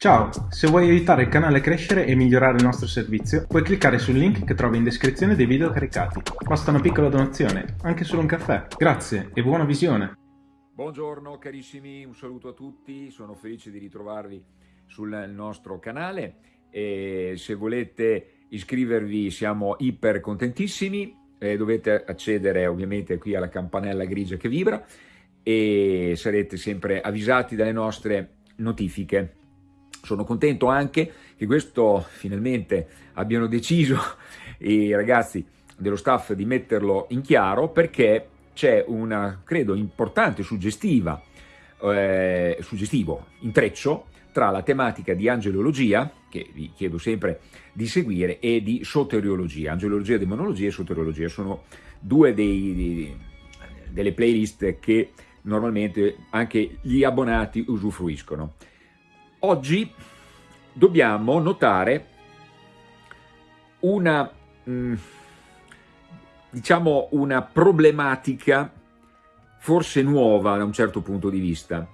Ciao, se vuoi aiutare il canale a crescere e migliorare il nostro servizio, puoi cliccare sul link che trovi in descrizione dei video caricati. Basta una piccola donazione, anche solo un caffè. Grazie e buona visione. Buongiorno carissimi, un saluto a tutti, sono felice di ritrovarvi sul nostro canale e se volete iscrivervi siamo iper contentissimi, eh, dovete accedere ovviamente qui alla campanella grigia che vibra e sarete sempre avvisati dalle nostre notifiche. Sono contento anche che questo finalmente abbiano deciso i ragazzi dello staff di metterlo in chiaro perché c'è una, credo, importante, suggestiva, eh, suggestivo intreccio tra la tematica di angelologia, che vi chiedo sempre di seguire, e di soteriologia. Angelologia, demonologia e soteriologia sono due dei, dei, delle playlist che normalmente anche gli abbonati usufruiscono. Oggi dobbiamo notare una, mm, diciamo, una problematica forse nuova da un certo punto di vista,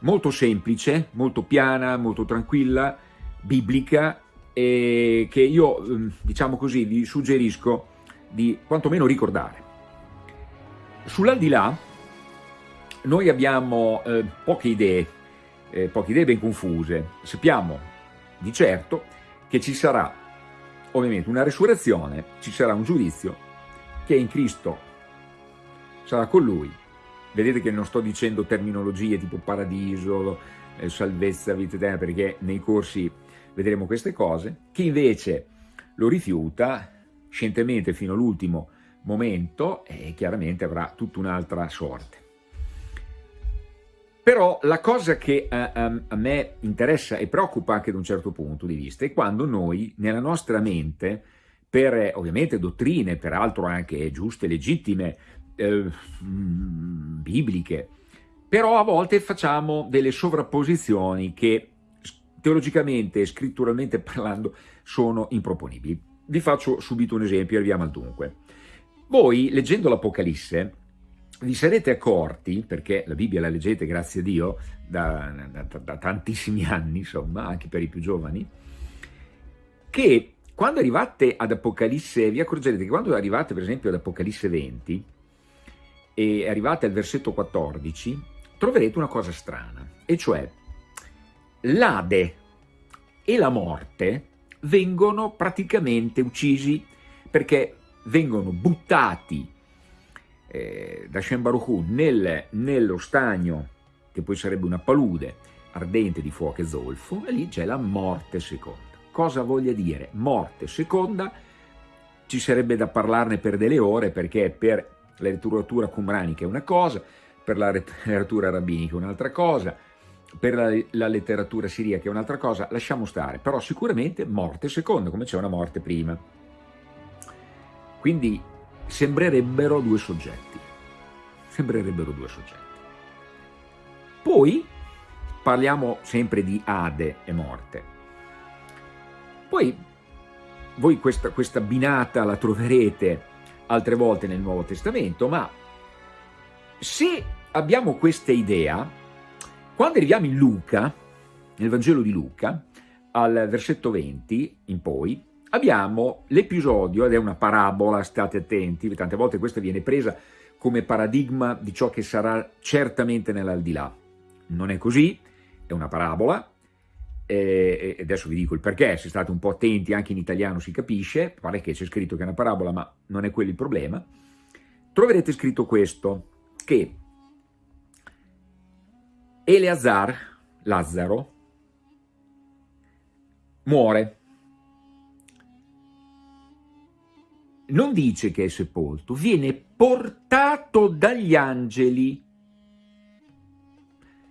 molto semplice, molto piana, molto tranquilla, biblica, e che io, mm, diciamo così, vi suggerisco di quantomeno ricordare. Sull'aldilà noi abbiamo eh, poche idee, eh, poche idee ben confuse. Sappiamo di certo che ci sarà ovviamente una resurrezione, ci sarà un giudizio che in Cristo sarà con Lui. Vedete che non sto dicendo terminologie tipo paradiso, eh, salvezza, vita eterna, perché nei corsi vedremo queste cose. Chi invece lo rifiuta scientemente fino all'ultimo momento, eh, chiaramente avrà tutta un'altra sorte. Però la cosa che a, eh, a, ehm, a, me interessa e preoccupa anche da un certo punto di vista è quando noi nella nostra mente, per ovviamente dottrine, peraltro anche giuste, legittime, eh, mm, bibliche, però a volte facciamo delle sovrapposizioni che teologicamente e scritturalmente parlando sono improponibili. Vi faccio subito un esempio e arriviamo al dunque. Voi, leggendo l'Apocalisse, vi sarete accorti, perché la Bibbia la leggete, grazie a Dio, da, da, da, tantissimi anni, insomma, anche per i più giovani, che quando arrivate ad Apocalisse, vi accorgerete che quando arrivate per esempio ad Apocalisse 20 e arrivate al versetto 14, troverete una cosa strana, e cioè l'Ade e la morte vengono praticamente uccisi perché vengono buttati eh, da Shem Baruch nel, nello stagno, che poi sarebbe una palude ardente di fuoco e zolfo, e lì c'è la morte seconda. Cosa voglia dire? Morte seconda, ci sarebbe da parlarne per delle ore, perché per la letteratura cumranica è una cosa, per la letteratura rabbinica è un'altra cosa, per la, la, letteratura siriaca è un'altra cosa, lasciamo stare, però sicuramente morte seconda, come c'è una morte prima. Quindi sembrerebbero due soggetti. Sembrerebbero due soggetti. Poi parliamo sempre di Ade e morte. Poi voi questa, questa binata la troverete altre volte nel Nuovo Testamento, ma se abbiamo questa idea, quando arriviamo in Luca, nel Vangelo di Luca, al versetto 20 in poi, abbiamo l'episodio, ed è una parabola, state attenti, tante volte questa viene presa come paradigma di ciò che sarà certamente nell'aldilà. Non è così, è una parabola, e adesso vi dico il perché, se state un po' attenti, anche in italiano si capisce, pare che c'è scritto che è una parabola, ma non è quello il problema, troverete scritto questo, che Eleazar, Lazzaro, muore, non dice che è sepolto, viene portato dagli angeli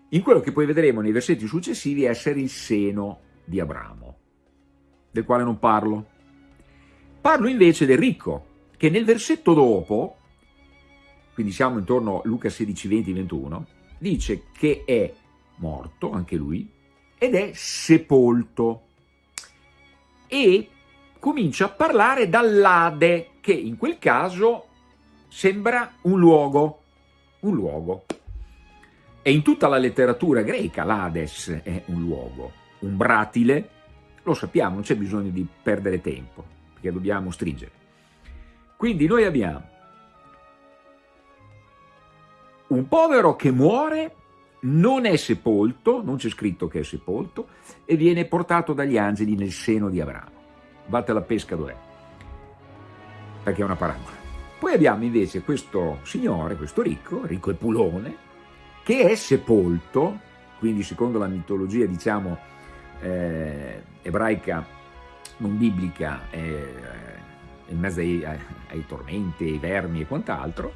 in quello che poi vedremo nei versetti successivi essere il seno di Abramo, del quale non parlo. Parlo invece del ricco, che nel versetto dopo, quindi siamo intorno a Luca 16, 20, 21, dice che è morto, anche lui, ed è sepolto. E comincia a parlare dall'Ade, che in quel caso sembra un luogo, un luogo. E in tutta la letteratura greca l'Ades è un luogo, umbratile, lo sappiamo, non c'è bisogno di perdere tempo, perché dobbiamo stringere. Quindi noi abbiamo un povero che muore, non è sepolto, non c'è scritto che è sepolto, e viene portato dagli angeli nel seno di Abramo. Vatte la pesca dov'è? Perché è una parabola. Poi abbiamo invece questo signore, questo ricco, ricco e pulone, che è sepolto, quindi secondo la mitologia diciamo eh, ebraica, non biblica, eh, in mezzo ai, ai, ai tormenti, ai vermi e quant'altro,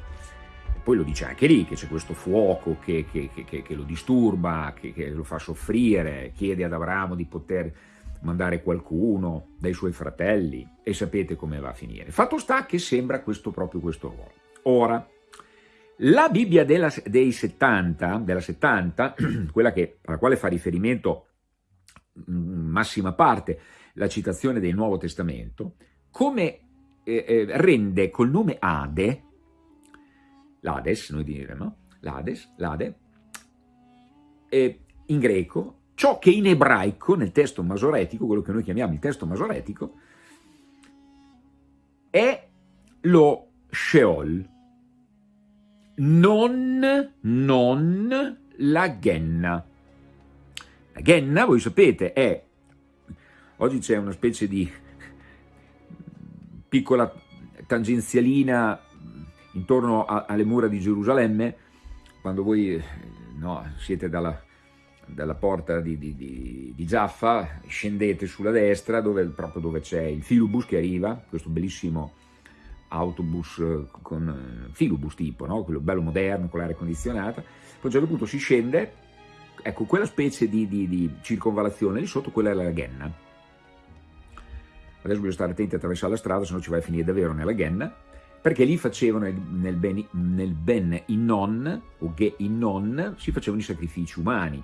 poi lo dice anche lì, che c'è questo fuoco che, che, che, che lo disturba, che, lo fa soffrire, chiede ad Abramo di poter mandare qualcuno dai suoi fratelli e sapete come va a finire. Fatto sta che sembra questo proprio questo ruolo. Ora, la Bibbia della, dei 70, della 70, quella che, alla quale fa riferimento in massima parte la citazione del Nuovo Testamento, come eh, eh, rende col nome Ade, l'Ades, noi diremmo, l'Ades, l'Ade, eh, in greco, ciò che in ebraico, nel testo masoretico, quello che noi chiamiamo il testo masoretico, è lo Sheol, non, non la Genna. La Genna, voi sapete, è, oggi c'è una specie di piccola tangenzialina intorno a, alle mura di Gerusalemme, quando voi no, siete dalla, dalla porta di, di, di, di, Giaffa, scendete sulla destra, dove, proprio dove c'è il filobus che arriva, questo bellissimo autobus con eh, filobus tipo, no? quello bello moderno, con l'aria condizionata, poi a un certo punto si scende, ecco, quella specie di, circonvalazione lì sotto, quella è la Ghenna. Adesso bisogna stare attenti a attraversare la strada, se no ci vai a finire davvero nella Ghenna, perché lì facevano nel Ben, nel ben Innon, o Ge Innon, si facevano i sacrifici umani,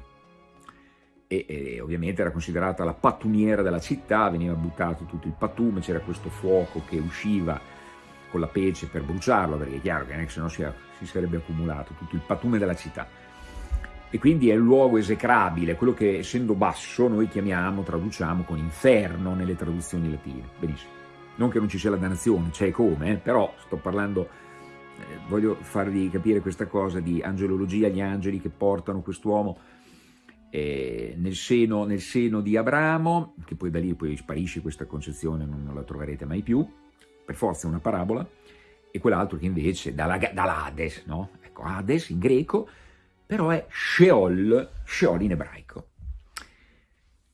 e, e, ovviamente era considerata la pattumiera della città, veniva buttato tutto il pattume, c'era questo fuoco che usciva con la pece per bruciarlo, perché è chiaro che se no si, si sarebbe accumulato tutto il pattume della città. E quindi è il luogo esecrabile, quello che essendo basso noi chiamiamo, traduciamo con inferno nelle traduzioni latine. Benissimo non che non ci sia la dannazione, c'è come, eh, però sto parlando, eh, voglio farvi capire questa cosa di angelologia, gli angeli che portano quest'uomo eh, nel, seno, nel, seno, di Abramo, che poi da lì poi sparisce questa concezione, non, non la troverete mai più, per forza è una parabola, e quell'altro che invece dall'Hades, no? Ecco, Hades in greco, però è Sheol, Sheol in ebraico.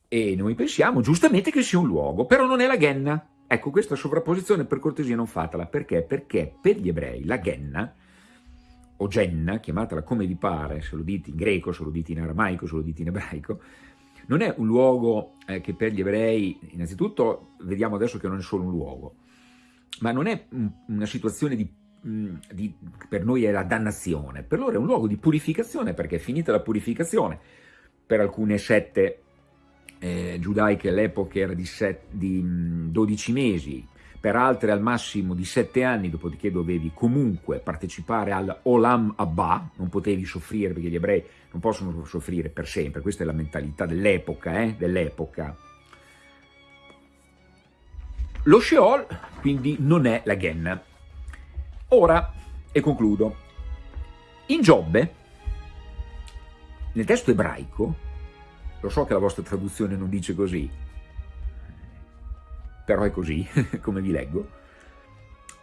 E noi pensiamo giustamente che sia un luogo, però non è la Genna, Ecco, questa sovrapposizione per cortesia non fatela, perché? Perché per gli ebrei la Genna, o Genna, chiamatela come vi pare, se lo dite in greco, se lo dite in aramaico, se lo dite in ebraico, non è un luogo eh, che per gli ebrei, innanzitutto vediamo adesso che non è solo un luogo, ma non è una situazione di, mm, di, per noi è la dannazione, per loro è un luogo di purificazione, perché è finita la purificazione. Per alcune sette eh, giudaiche all'epoca era di, set, di 12 mesi, per altre al massimo di 7 anni, dopodiché dovevi comunque partecipare al Olam Abba, non potevi soffrire perché gli ebrei non possono soffrire per sempre, questa è la mentalità dell'epoca, eh, dell'epoca. Lo Sheol quindi non è la Genna. Ora, e concludo, in Giobbe, nel testo ebraico, lo so che la vostra traduzione non dice così, però è così, come vi leggo.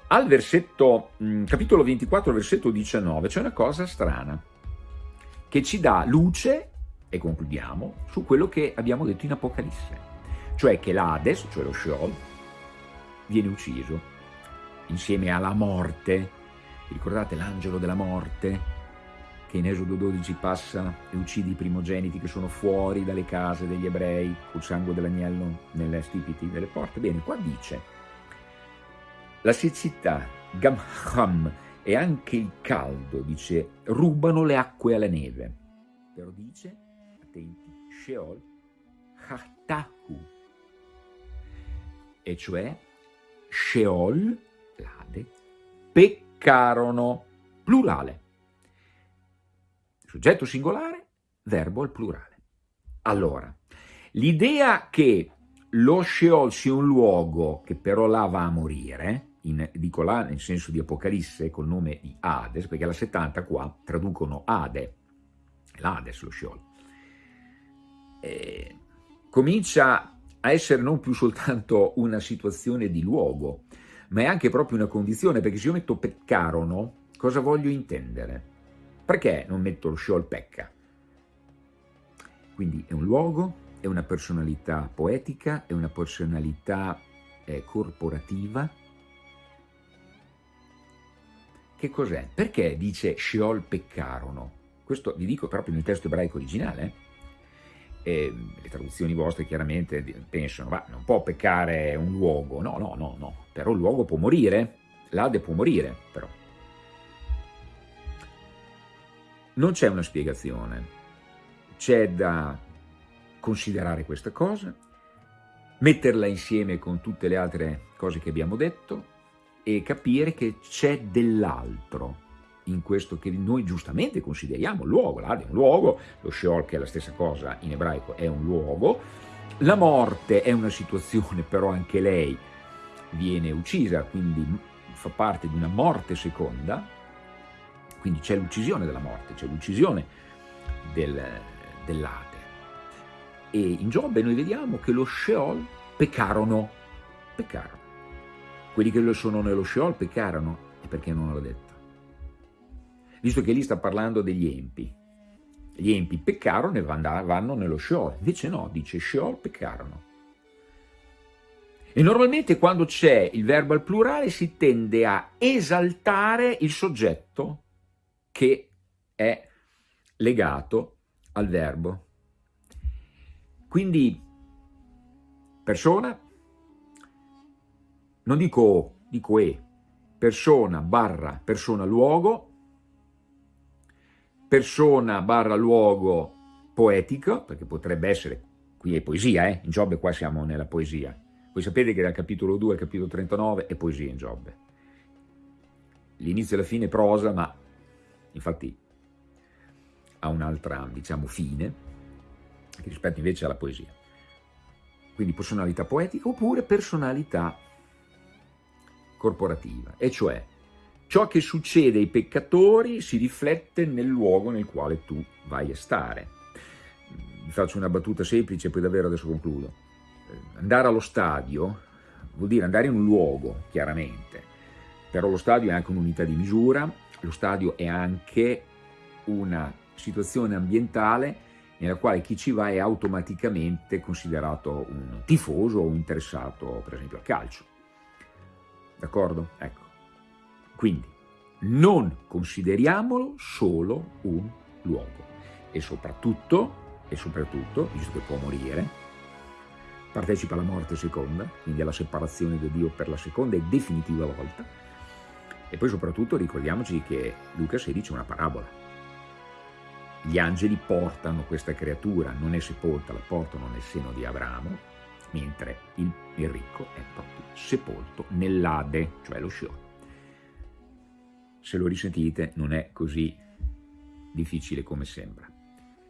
Al versetto, mm, capitolo 24, versetto 19, c'è una cosa strana, che ci dà luce, e concludiamo, su quello che abbiamo detto in Apocalisse, cioè che l'Ades, cioè lo Sheol, viene ucciso insieme alla morte, ricordate l'angelo della morte, che in Esodo 12 passa e uccide i primogeniti che sono fuori dalle case degli ebrei col sangue dell'agnello nelle stipiti delle porte. Bene, qua dice la siccità, Gamham e anche il caldo, dice, rubano le acque alla neve. Però dice, attenti, Sheol, Hatahu, e cioè Sheol, l'Ade, peccarono, plurale Soggetto singolare, verbo al plurale. Allora, L'idea che lo Sheol sia un luogo che però là va a morire, in, dico là nel senso di Apocalisse col nome di Hades, perché la 70 qua traducono Ade, l'Hades lo Sheol, eh, comincia a essere non più soltanto una situazione di luogo, ma è anche proprio una condizione, perché se io metto peccarono, cosa voglio intendere? Perché non metto lo Sheol pecca? Quindi è un luogo, è una personalità poetica, è una personalità eh, corporativa. Che cos'è? Perché dice Sheol peccarono? Questo vi dico proprio nel testo ebraico originale. Eh, le traduzioni vostre chiaramente pensano, ma non può peccare un luogo. No, no, no, no. Però il luogo può morire. L'Ade può morire, però. Non c'è una spiegazione. C'è da considerare questa cosa, metterla insieme con tutte le altre cose che abbiamo detto e capire che c'è dell'altro in questo che noi giustamente consideriamo luogo, l'Ade è un luogo, lo Sheol che è la stessa cosa in ebraico è un luogo, la morte è una situazione però anche lei viene uccisa, quindi fa parte di una morte seconda, quindi c'è l'uccisione della morte, c'è l'uccisione del, dell'Ade. E in Giobbe noi vediamo che lo Sheol peccarono, peccarono. Quelli che sono nello Sheol peccarono, e perché non l'ha detto? Visto che lì sta parlando degli empi. Gli empi peccarono e vanno nello Sheol, invece no, dice Sheol peccarono. E normalmente quando c'è il verbo al plurale si tende a esaltare il soggetto che è legato al verbo. Quindi persona, non dico o, dico e, persona barra persona luogo, persona barra luogo poetico, perché potrebbe essere, qui è poesia, eh? in Giobbe qua siamo nella poesia, voi sapete che dal capitolo 2 al capitolo 39 è poesia in Giobbe, l'inizio e la fine è prosa, ma infatti ha un'altra, diciamo, fine, rispetto invece alla poesia. Quindi personalità poetica oppure personalità corporativa, e cioè ciò che succede ai peccatori si riflette nel luogo nel quale tu vai a stare. Vi faccio una battuta semplice, poi davvero adesso concludo. Andare allo stadio vuol dire andare in un luogo, chiaramente, però lo stadio è anche un'unità di misura, lo stadio è anche una situazione ambientale nella quale chi ci va è automaticamente considerato un tifoso o interessato, per esempio, al calcio. D'accordo? Ecco. Quindi, non consideriamolo solo un luogo e soprattutto, e soprattutto, visto che può morire, partecipa alla morte seconda, quindi alla separazione da Dio per la seconda e definitiva volta, e poi soprattutto ricordiamoci che Luca 16 è una parabola, gli angeli portano questa creatura, non è sepolta, la portano nel seno di Abramo, mentre il, il ricco è proprio sepolto nell'Ade, cioè lo Sheol. Se lo risentite non è così difficile come sembra.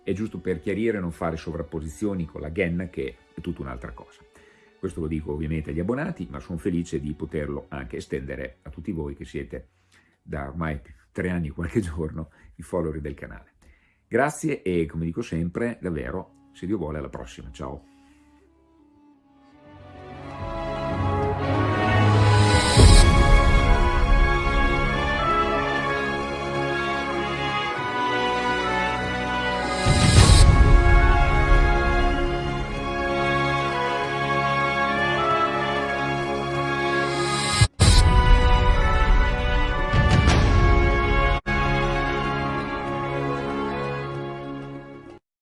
È giusto per chiarire non fare sovrapposizioni con la Genna che è tutta un'altra cosa. Questo lo dico ovviamente agli abbonati, ma sono felice di poterlo anche estendere a tutti voi che siete da ormai tre anni e qualche giorno i follower del canale. Grazie e come dico sempre, davvero, se Dio vuole, alla prossima. Ciao!